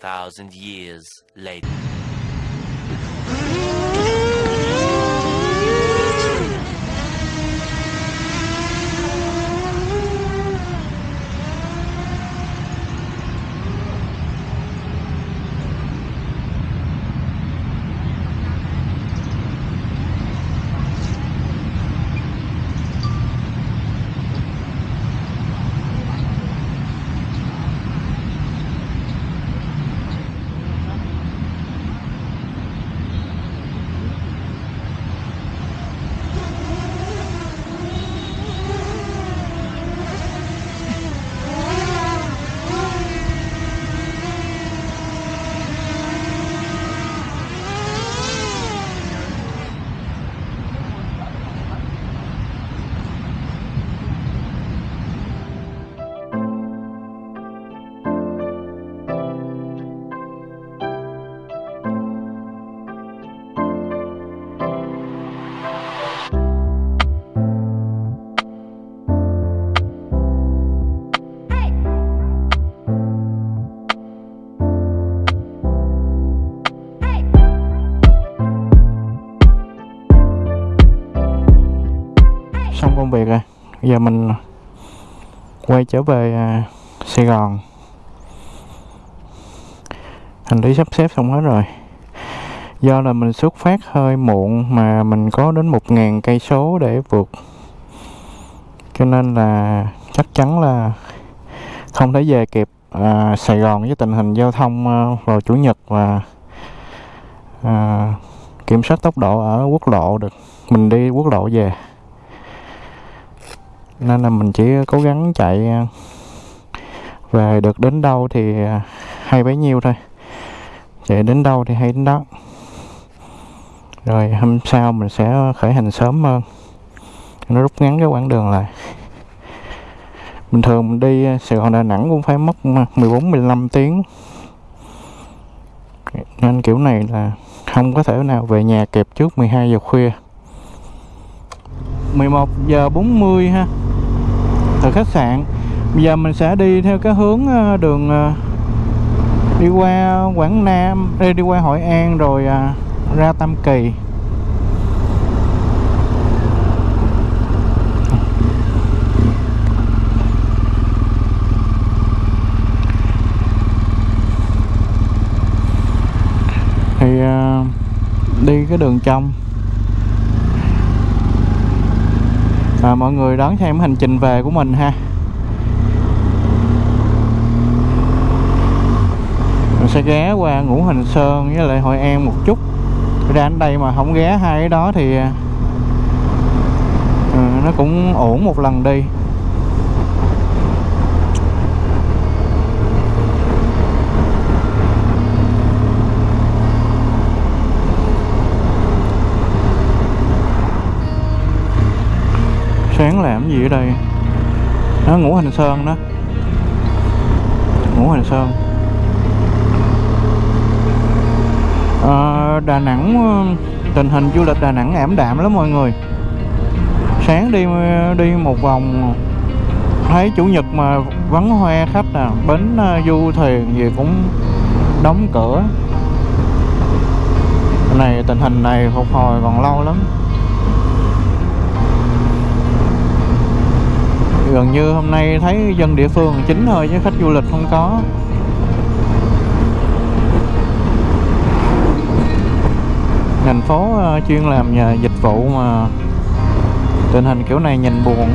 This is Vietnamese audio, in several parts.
thousand years later. Công việc rồi. Giờ mình quay trở về à, Sài Gòn. Hành lý sắp xếp xong hết rồi. Do là mình xuất phát hơi muộn mà mình có đến một ngàn cây số để vượt. Cho nên là chắc chắn là không thể về kịp à, Sài Gòn với tình hình giao thông à, vào chủ nhật và à, kiểm soát tốc độ ở quốc lộ được. Mình đi quốc lộ về nên là mình chỉ cố gắng chạy à, về được đến đâu thì hay bấy nhiêu thôi. Chạy đến đâu thì hay đến đó. Rồi hôm sau mình sẽ khởi hành sớm hơn. Nó rút ngắn cái quãng đường lại. Bình thường mình đi Sài Gòn, Đà Nẵng cũng phải mất 14 15 tiếng. Nên kiểu này là không có thể nào về nhà kịp trước 12 giờ khuya. 11 giờ 40 ha từ khách sạn. Bây giờ mình sẽ đi theo cái hướng ờ, đường ờ, đi qua Quảng Nam đi, đi qua Hội An rồi ờ, ra Tam Kỳ. Thì đi cái đường trong. À, mọi người đón xem hành trình về của mình ha. Mình sẽ ghé qua ngũ hành sơn với lại hội an một chút. Ra đến đây mà không ghé hai cái đó thì à, nó cũng ổn một lần đi. Sáng làm gì ở đây? Nó ngủ hành sơn đó. Ngũ hành sơn. À, Đà Nẵng ờ, tình hình du lịch Đà Nẵng ảm đạm lắm mọi người. Sáng đi ờ, đi một vòng thấy chủ nhật mà vắng hoe khách à bến du thuyền gì cũng đóng cửa. Này tình hình này phục hồi còn lâu lắm. Gần như hôm nay thấy dân địa phương chính thôi chứ khách du lịch không có. Thành phố ờ, chuyên làm nhà dịch vụ mà tình hình kiểu này nhìn buồn.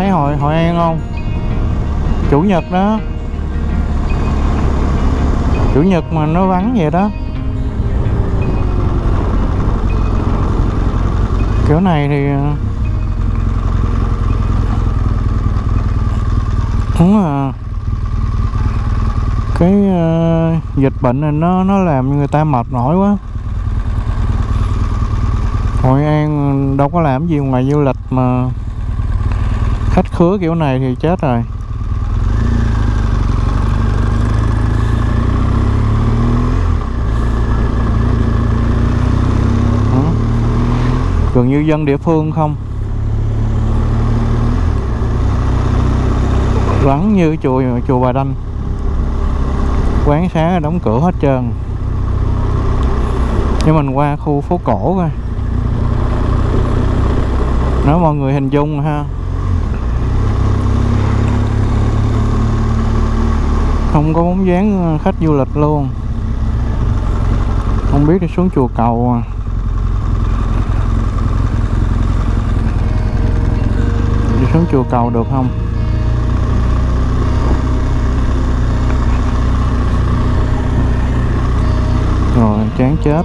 Thấy hội Hội An không? Chủ nhật đó. Chủ nhật mà nó vắng vậy đó. Kiểu này thì ờ, Đúng là Cái uh, dịch bệnh này nó nó làm người ta mệt mỏi quá. Hội An ờ, đâu có làm gì ngoài du lịch mà khách khứa kiểu này thì chết rồi. Gần như dân địa phương không? Vắng như chùa chùa Bà Đanh. Quán xá đóng cửa hết trơn. Nhưng mình qua khu phố cổ coi. Nói mọi người hình dung ha. Không có bóng dáng ờ, khách du lịch luôn. Không biết đi xuống chùa cầu à. Đi xuống chùa cầu được không? Rồi, chán chết.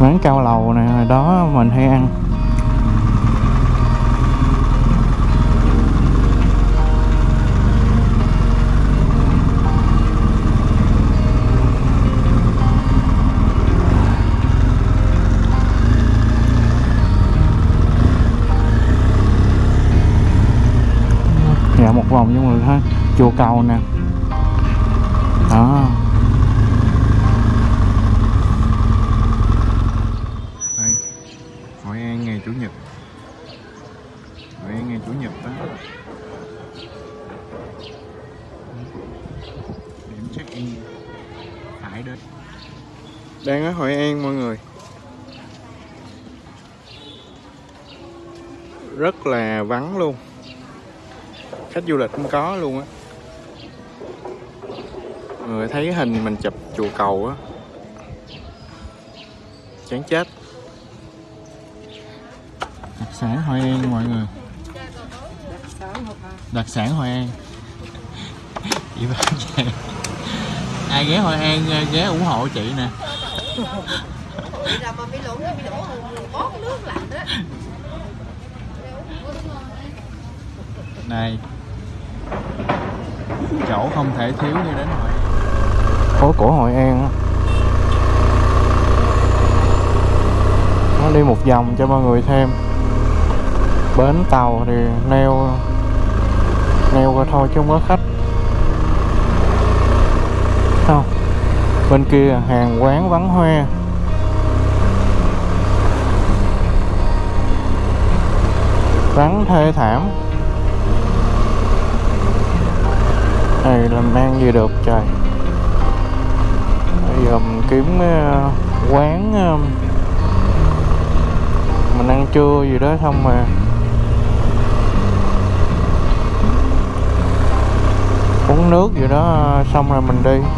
Quán cao lầu này hồi đó mình hay ăn. Chùa cầu nè. Đó. Đây. Hội an ngày chủ nhật. Hội an ngày chủ nhật đó. Điểm check in. Phải đến. Đang ở hội an mọi người. Rất là vắng luôn. Khách du lịch không có luôn á người thấy hình mình chụp chùa cầu á. Chán chết. Đặc sản hội an mọi người. Đặc sản hội an. Chị bán ai ghé hội an à, ghé ủng hộ chị nè. Này. Chỗ không thể thiếu khi đến hội phố cổ hội an nó đi một vòng cho mọi người thêm. Bến tàu thì neo neo qua thôi chứ không có khách. Không, bên kia hàng quán vắng hoe. Vắng thê thảm. Này làm ăn gì được trời? Kiếm ờ, quán ờ, mình ăn trưa gì đó xong mà uống nước gì đó ờ, xong rồi mình đi.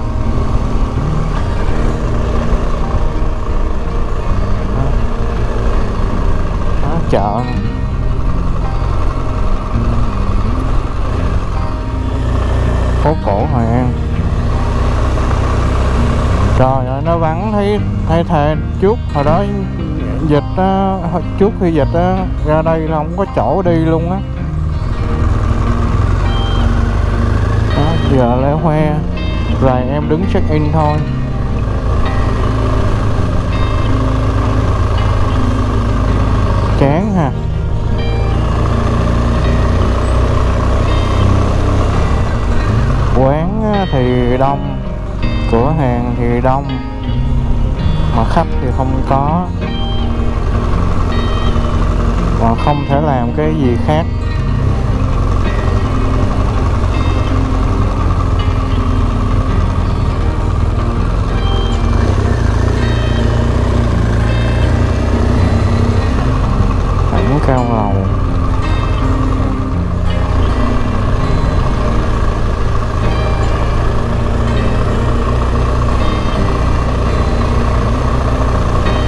Thấy thề trước hồi đó dịch á trước khi dịch á ra đây là không có chỗ đi luôn á. Đó, giờ lễ hoe rồi em đứng check in thôi. Chán ha. Quán thì đông cửa hàng thì đông mà khách thì không có. Và không thể làm cái gì khác.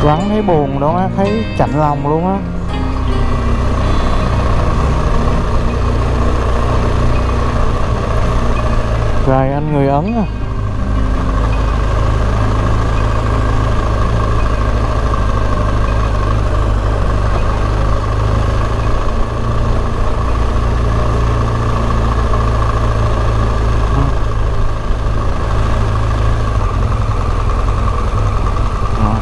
Vắng thấy buồn đó á, thấy chạnh lòng luôn á. Rồi anh người ấn à Đó.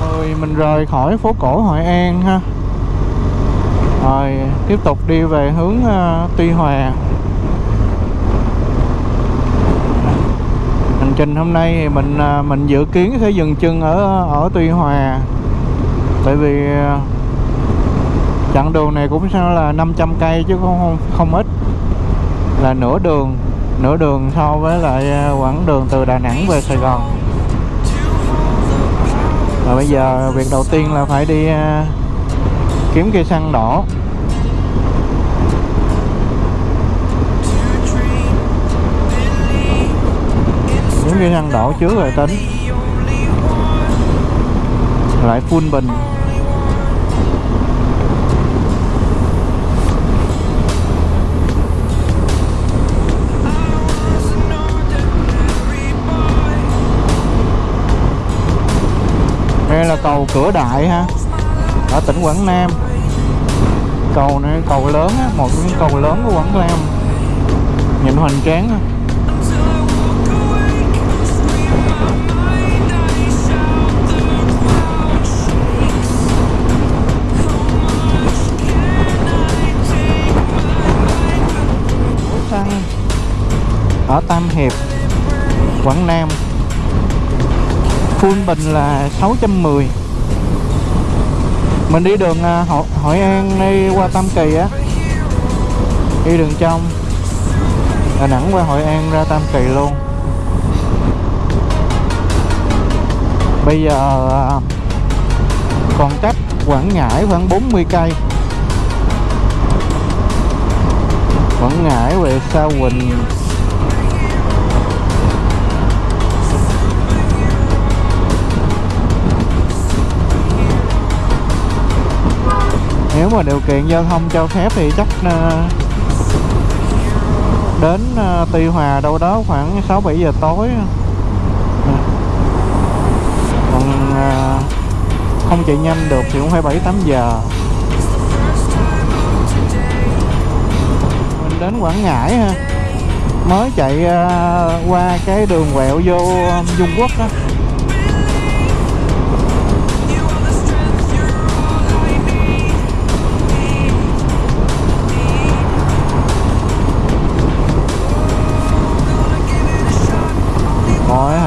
Rồi mình rời khỏi phố cổ Hội An ha. Rồi tiếp tục đi về hướng uh, Tuy Hòa. Hành trình hôm nay thì mình uh, mình dự kiến sẽ dừng chân ở ở Tuy Hòa. Tại vì uh, chặng đường này cũng sao là 500 cây chứ không không, không ít. Là nửa đường nửa đường so với lại quãng đường từ Đà Nẵng về Sài Gòn và bây giờ việc đầu tiên là phải đi à, kiếm cây xăng đỏ. Kiếm cây xăng đỏ trước rồi tính. Lại full bình. Cầu cửa đại ha. Ở tỉnh quảng nam. Cầu này, cầu lớn á, một cái những cầu lớn của quảng nam. Nhìn hoành tráng á. Ở Tam Hiệp, Quảng Nam full bình là 610 mình đi đường à, Hội, Hội An đi qua Tam Kỳ á. Đi đường trong. Đà Nẵng qua Hội An ra Tam Kỳ luôn. Bây giờ à, còn cách Quảng Ngãi khoảng 40 cây. Quảng Ngãi về Sa Huỳnh. Nếu mà điều kiện giao thông cho phép thì chắc ờ, đến ờ, Tuy Hòa đâu đó khoảng 6 7 giờ tối. Còn ờ, không chạy nhanh được thì cũng phải 7 8 giờ. Mình đến Quảng Ngãi ha. Mới chạy ờ, qua cái đường quẹo vô ờ, Dung Quốc đó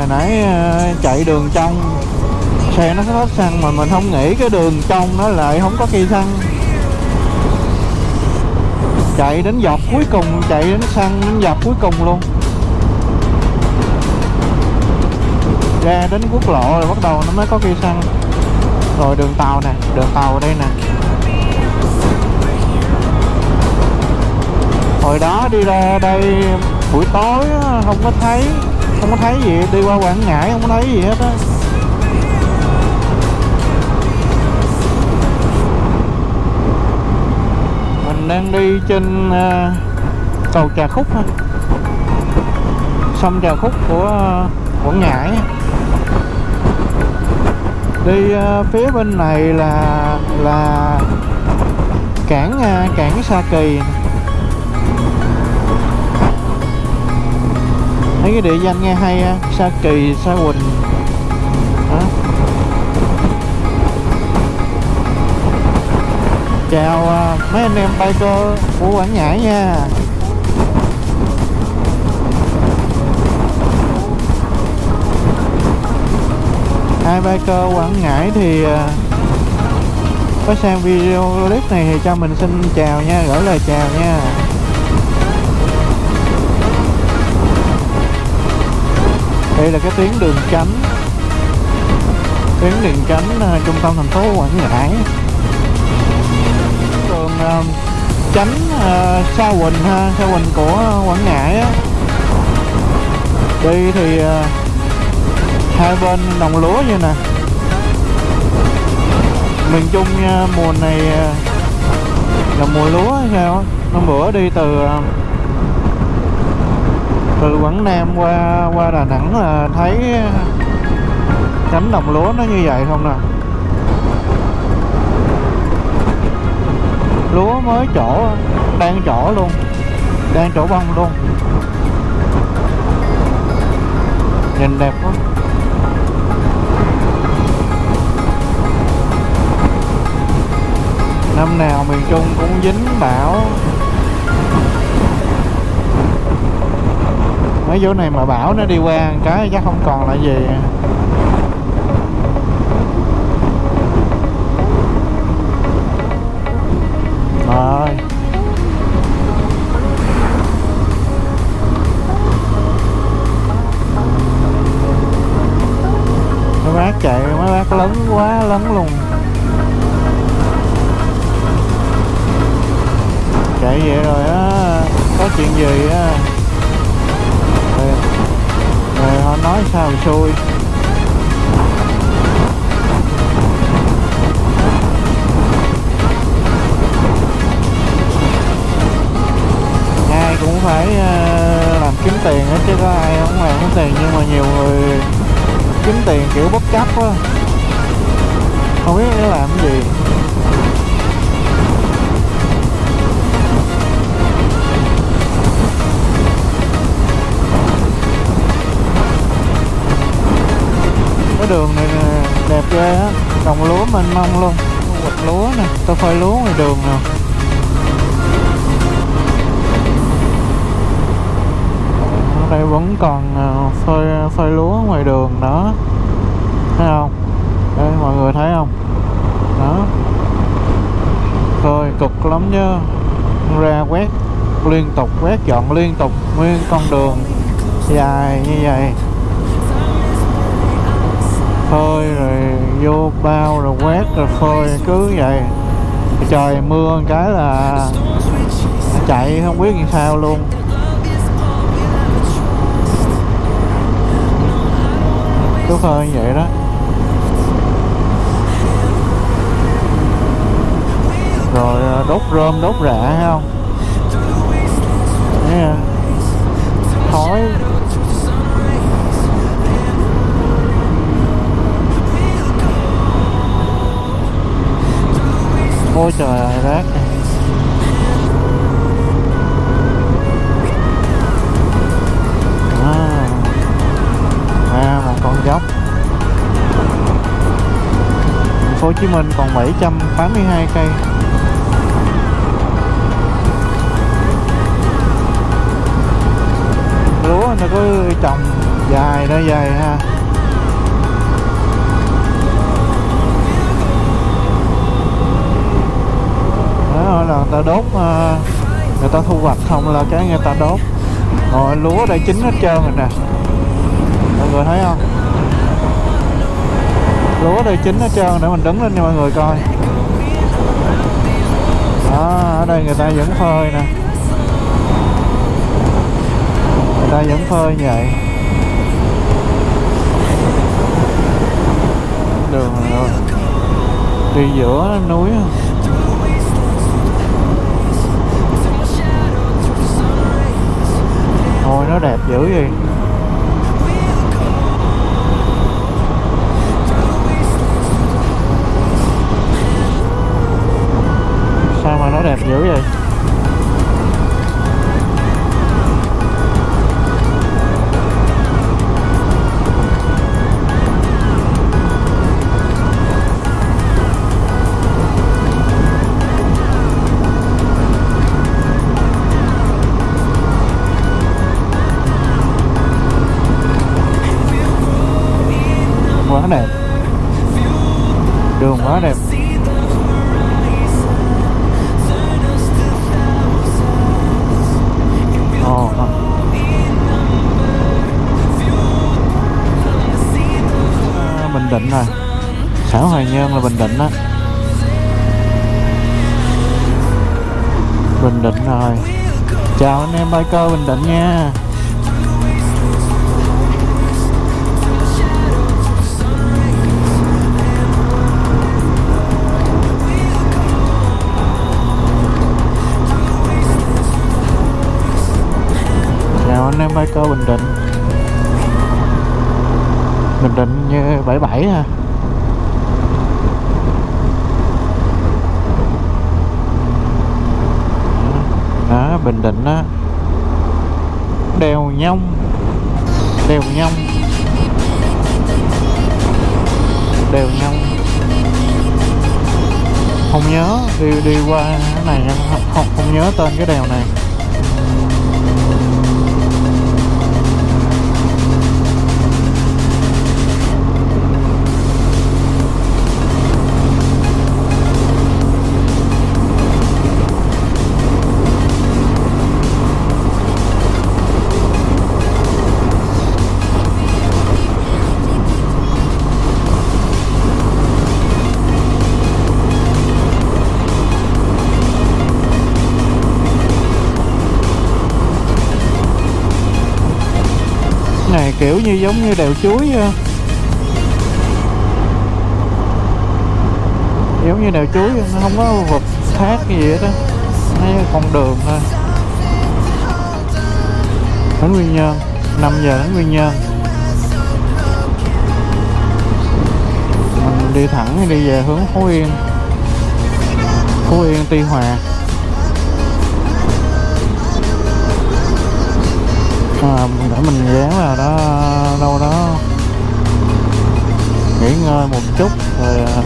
hồi nãy ờ, chạy đường trong. Xe nó hết xăng mà mình không nghĩ cái đường trong nó lại không có cây xăng. Chạy đến dọc cuối cùng, chạy đến xăng đến dọc cuối cùng luôn. Ra đến quốc lộ rồi bắt đầu nó mới có cây xăng. Rồi đường tàu nè, đường tàu ở đây nè. Hồi đó đi ra đây buổi tối không có thấy không có thấy gì, đi qua quảng ngãi không có thấy gì hết á. Mình đang đi trên ờ, cầu Trà Khúc ha sông Trà Khúc của ờ, Quảng Ngãi. Đi ờ, phía bên này là là cảng cảng Sa Kỳ. Mấy cái địa danh nghe hay ha Sa Kỳ, Sa Huỳnh đó. chào à, mấy anh em biker của Quảng Ngãi nha. Hai biker Quảng Ngãi thì à, có xem video clip này thì cho mình xin chào nha, gửi lời chào nha. Đây là cái tuyến đường tránh tuyến đường tránh uh, à, trung tâm thành phố Quảng Ngãi. Đường uh, à, tránh uh, à, Sa Huỳnh ha Sa Huỳnh của Quảng Ngãi á. Đi thì uh, hai bên đồng lúa như nè. Miền Trung uh, mùa này uh, là mùa lúa hay sao năm bữa đi từ uh, từ Quảng Nam qua qua Đà Nẵng là thấy ờ, cánh đồng lúa nó như vậy không nè lúa mới chỗ đang chỗ luôn, đang chỗ bông luôn. Nhìn đẹp quá. Năm nào miền Trung cũng dính bão. Mấy chỗ này mà bão nó đi qua cái chắc không còn là gì. Rồi. Mấy bác chạy, mấy bác lớn quá lớn luôn. Chạy vậy rồi á, có chuyện gì á? Nói sao mà xui. Ai cũng phải ờ, làm kiếm tiền hết chứ có ai không làm kiếm tiền, nhưng mà nhiều người kiếm tiền kiểu bất chấp á không biết nó làm cái gì. Cái đường này nè, đẹp ghê á. Đồng lúa mênh mông luôn. Quật lúa nè tôi phơi lúa ngoài đường nè. Ở đây vẫn còn à, phơi à, phơi lúa ngoài đường đó. Thấy không? Đây mọi người thấy không? Đó. Phơi cực lắm chứ ra quét liên tục quét dọn liên tục nguyên con đường dài như vậy phơi rồi vô bao rồi quét rồi phơi, cứ vậy. Trời, mưa một cái là chạy không biết làm sao luôn. Cứ phơi như vậy đó. Rồi à, đốt rơm, đốt rạ không? Thấy khói ôi trời ơi rác. À, à một con dốc. Thành phố Hồ Chí Minh còn 782 cây. Lúa nó cứ trồng dài nó dài ha. Đốt ờ, người ta thu hoạch không là cái người ta đốt. Rồi lúa đã chín hết trơn rồi nè. Mọi người thấy không? Lúa đây chín hết trơn để mình đứng lên cho mọi người coi. Đó, ở đây người ta vẫn phơi nè. Người ta vẫn phơi như vậy. Đường rồi. Đi giữa núi Thôi nó đẹp dữ vậy. Sao mà nó đẹp dữ vậy? Em biker bình định nha. Chào anh em biker bình định bình định như 77 ha à. bình định á đèo nhông đèo nhông đèo nhông. Không nhớ đi đi qua cái này không, không không nhớ tên cái đèo này. Kiểu như giống như đèo chuối giống như đèo chuối nó không có vực thác gì hết á, nó con đường thôi. Đến nguyên Nhơn 5 giờ đến nguyên Nhơn. Mình đi thẳng đi về hướng Phú Yên. Phú Yên Tuy Hòa. À, để mình ghé vào đó đâu đó. Nghỉ ngơi một chút rồi à,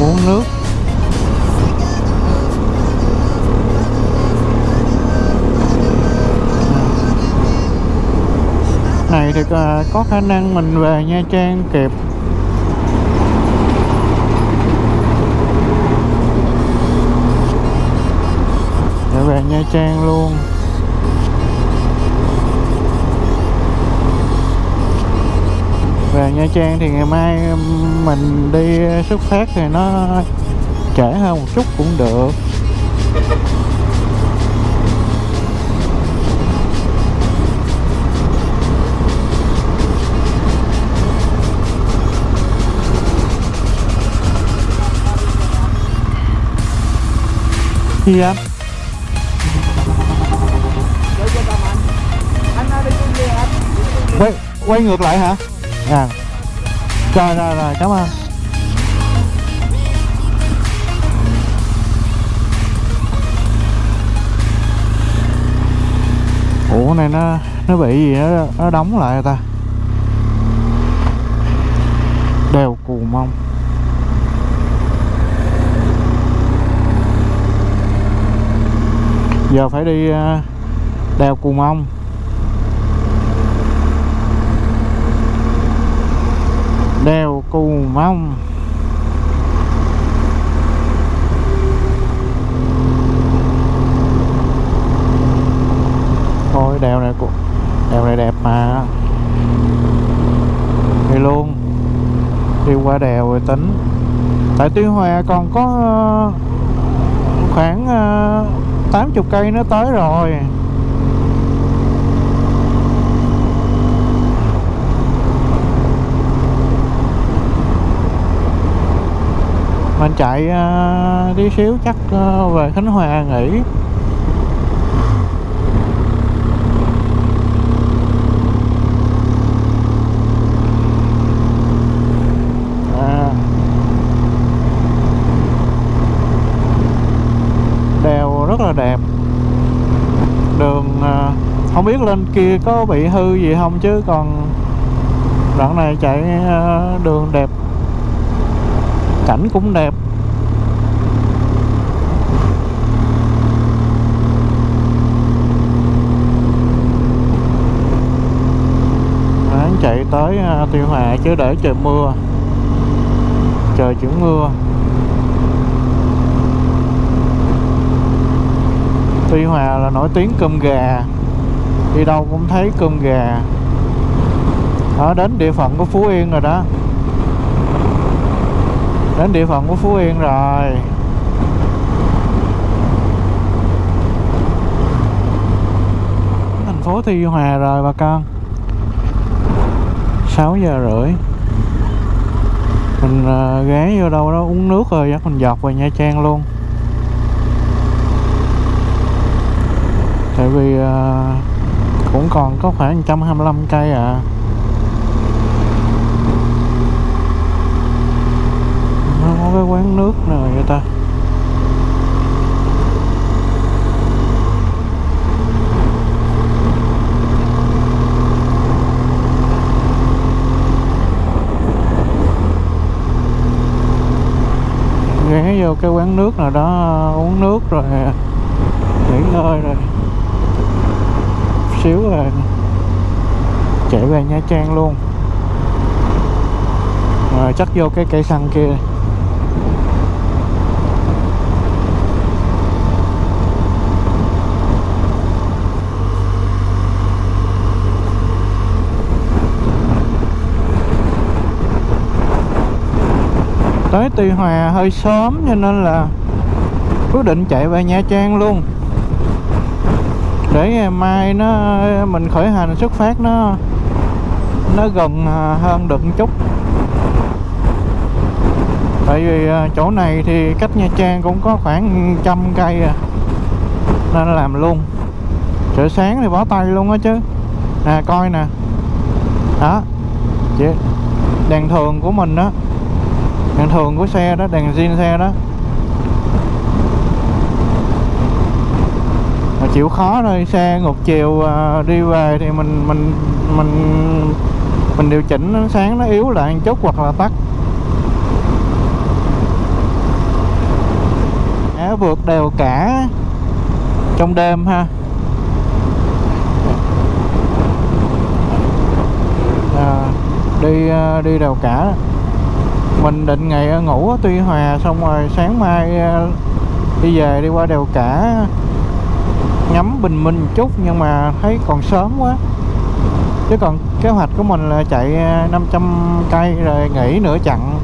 uống nước. Này thì à, ờ, có khả năng mình về Nha Trang kịp. Để về Nha Trang luôn. Về Nha Trang thì ngày mai mình đi xuất phát thì nó trễ hơn một chút cũng được. Gì anh quay quay ngược lại hả? à, rồi rồi rồi cảm ơn. Ủa này nó nó bị gì nó, nó đóng lại ta. Đều cù mông. Giờ phải đi à, đèo cù mông. Đèo Cù Mông. Thôi đèo này cũng đèo này đẹp mà. Đi luôn. Đi qua đèo rồi tính. Tại Tuy Hòa còn có ờ, khoảng ờ, 80 cây nó tới rồi. Mình chạy ờ, tí xíu chắc uh, về Khánh Hòa nghỉ à. đèo rất là đẹp đường à, không biết lên kia có bị hư gì không chứ còn đoạn này chạy đường đẹp cảnh cũng đẹp. Ráng chạy tới à, Tuy Hòa chứ để trời mưa. Trời chuyển mưa. Tuy Hòa là nổi tiếng cơm gà. Đi đâu cũng thấy cơm gà. Đó đến địa phận của Phú Yên rồi đó. Đến địa phận của Phú Yên rồi. Thành phố Tuy Hòa rồi bà con. 6 giờ rưỡi. Mình ờ, ghé vô đâu đó uống nước rồi chắc mình dọc về Nha Trang luôn. Tại vì ờ, cũng còn có khoảng 125 cây à. Cái quán nước nào vậy ta? Ghé vô cái quán nước nào đó, uống nước rồi, nghỉ ngơi rồi. Xíu rồi chạy về Nha Trang luôn. Rồi chắc vô cái cây xăng kia. Tới Tuy Hòa hơi sớm cho nên là quyết định chạy về Nha Trang luôn. Để ngày mai nó, mình khởi hành xuất phát nó nó gần à, hơn được một chút. Tại vì à, chỗ này thì cách Nha Trang cũng có khoảng trăm cây à nên làm luôn. Trời sáng thì bó tay luôn á chứ. Nè, coi nè. Đó, chị, đèn thường của mình đó đèn thường của xe đó đèn zin xe đó. Mà chịu khó thôi xe ngược chiều à, đi về thì mình mình mình mình điều chỉnh ánh sáng nó yếu lại một chút hoặc là tắt. Á, vượt đèo cả trong đêm ha. À, đi à, đi đèo cả mình định ngày ngủ ở Tuy Hòa, xong rồi sáng mai ờ, đi về đi qua đèo cả. Ngắm bình minh một chút, nhưng mà thấy còn sớm quá. Chứ còn kế hoạch của mình là chạy ờ, 500 cây rồi nghỉ nửa chặng.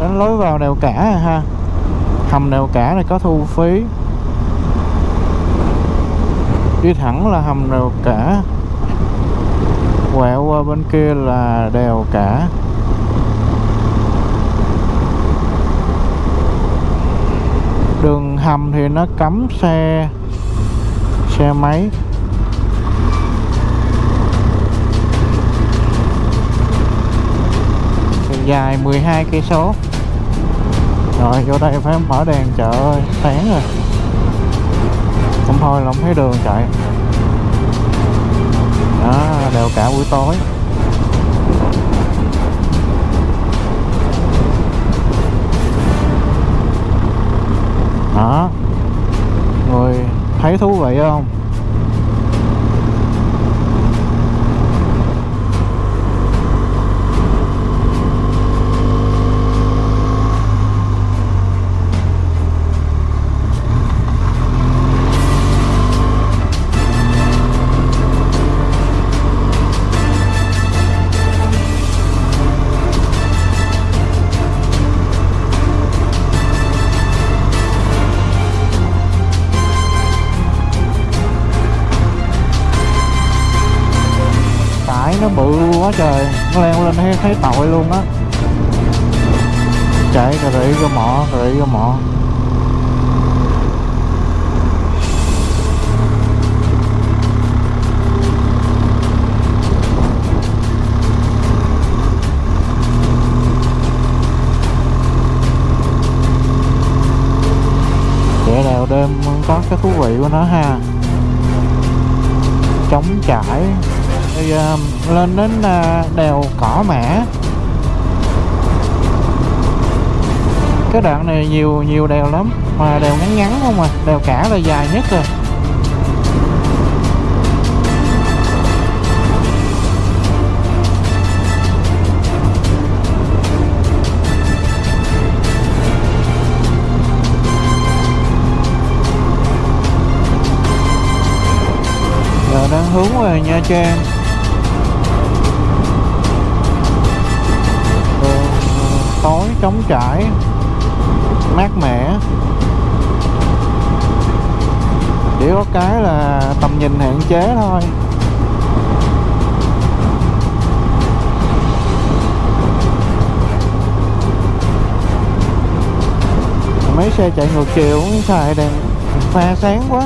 Đến lối vào đèo cả à ha. Hầm đèo cả này có thu phí. Đi thẳng là hầm đèo cả. Quẹo qua bên kia là đèo cả đường hầm thì nó cấm xe xe máy. Dài 12 cây số. Rồi, vô đây phải mở đèn chợ ơi, sáng rồi. Không thôi là không thấy đường chạy. Đó, đều cả buổi tối. thấy thú vị không? Quá trời nó leo lên thấy, thấy tội luôn á. Chạy cà rị ra mỏ cà rị ra mỏ. Chạy đèo đêm có cái thú vị của nó ha. Trống trải thì um, lên đến à, đèo cỏ mã. Cái đoạn này nhiều nhiều đèo lắm, mà đèo ngắn ngắn không à đèo cả là dài nhất rồi. Giờ đang hướng về Nha Trang. Tối trống trải, mát mẻ. Chỉ có cái là tầm nhìn hạn chế thôi. Mấy xe chạy ngược chiều cũng xài đèn pha sáng quá.